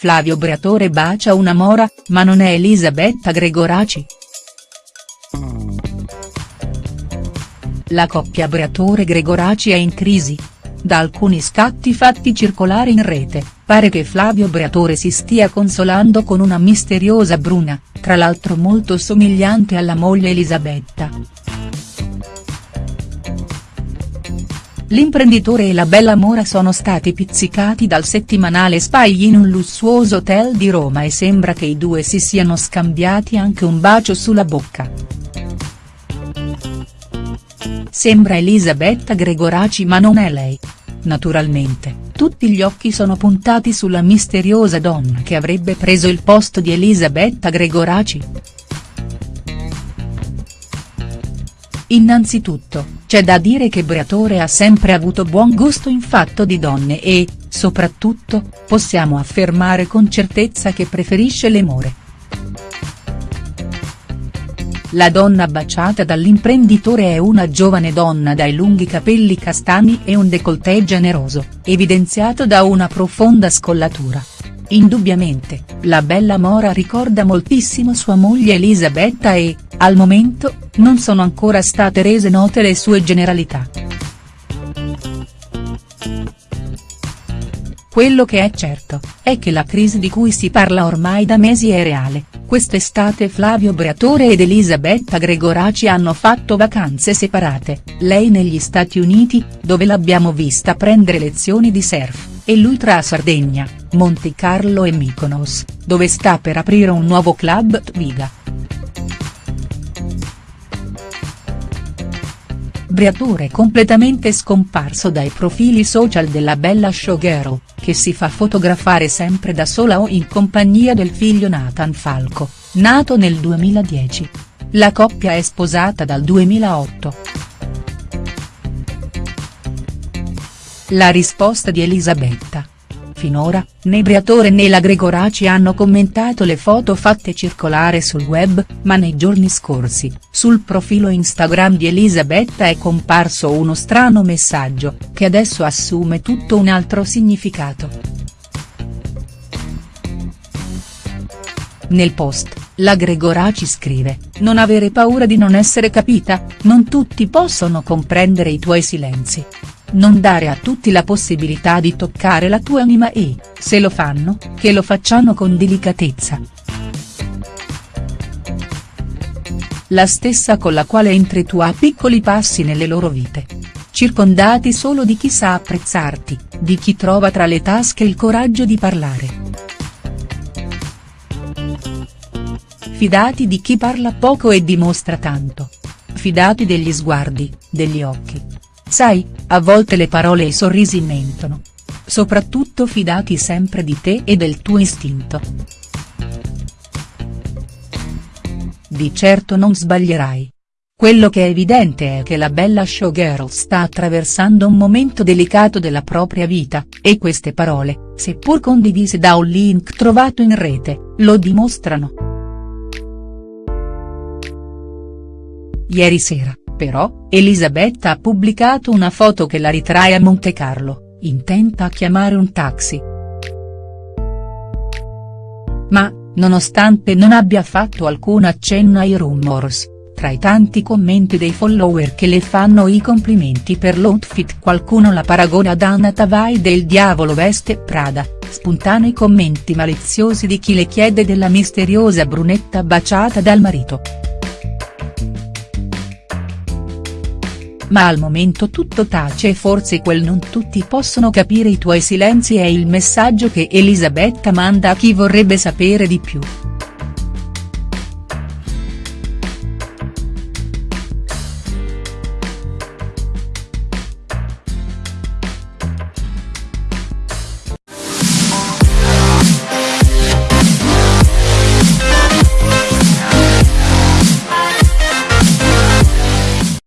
Flavio Briatore bacia una mora, ma non è Elisabetta Gregoraci?. La coppia Briatore-Gregoraci è in crisi? Da alcuni scatti fatti circolare in rete, pare che Flavio Briatore si stia consolando con una misteriosa bruna, tra l'altro molto somigliante alla moglie Elisabetta. L'imprenditore e la bella mora sono stati pizzicati dal settimanale Spy in un lussuoso hotel di Roma e sembra che i due si siano scambiati anche un bacio sulla bocca. Sembra Elisabetta Gregoraci ma non è lei. Naturalmente, tutti gli occhi sono puntati sulla misteriosa donna che avrebbe preso il posto di Elisabetta Gregoraci. Innanzitutto, c'è da dire che Briatore ha sempre avuto buon gusto in fatto di donne e, soprattutto, possiamo affermare con certezza che preferisce le more. La donna baciata dall'imprenditore è una giovane donna dai lunghi capelli castani e un décolleté generoso, evidenziato da una profonda scollatura. Indubbiamente, la bella Mora ricorda moltissimo sua moglie Elisabetta e, al momento, non sono ancora state rese note le sue generalità. Quello che è certo, è che la crisi di cui si parla ormai da mesi è reale, quest'estate Flavio Briatore ed Elisabetta Gregoraci hanno fatto vacanze separate, lei negli Stati Uniti, dove l'abbiamo vista prendere lezioni di surf e lui tra Sardegna, Monte Carlo e Mykonos, dove sta per aprire un nuovo club Tviga. Briatore completamente scomparso dai profili social della bella showgirl, che si fa fotografare sempre da sola o in compagnia del figlio Nathan Falco, nato nel 2010. La coppia è sposata dal 2008. La risposta di Elisabetta. Finora, né Briatore né la Gregoraci hanno commentato le foto fatte circolare sul web, ma nei giorni scorsi, sul profilo Instagram di Elisabetta è comparso uno strano messaggio, che adesso assume tutto un altro significato. Nel post, la Gregoraci scrive, non avere paura di non essere capita, non tutti possono comprendere i tuoi silenzi. Non dare a tutti la possibilità di toccare la tua anima e, se lo fanno, che lo facciano con delicatezza. La stessa con la quale entri tu a piccoli passi nelle loro vite. Circondati solo di chi sa apprezzarti, di chi trova tra le tasche il coraggio di parlare. Fidati di chi parla poco e dimostra tanto. Fidati degli sguardi, degli occhi, Sai, a volte le parole e i sorrisi mentono. Soprattutto fidati sempre di te e del tuo istinto. Di certo non sbaglierai. Quello che è evidente è che la bella showgirl sta attraversando un momento delicato della propria vita, e queste parole, seppur condivise da un link trovato in rete, lo dimostrano. Ieri sera, però, Elisabetta ha pubblicato una foto che la ritrae a Montecarlo, intenta a chiamare un taxi. Ma, nonostante non abbia fatto alcun accenno ai rumors, tra i tanti commenti dei follower che le fanno i complimenti per l'outfit qualcuno la paragona ad Anna Tavai del Diavolo Veste Prada, spontanei commenti maliziosi di chi le chiede della misteriosa brunetta baciata dal marito. Ma al momento tutto tace e forse quel non tutti possono capire i tuoi silenzi è il messaggio che Elisabetta manda a chi vorrebbe sapere di più.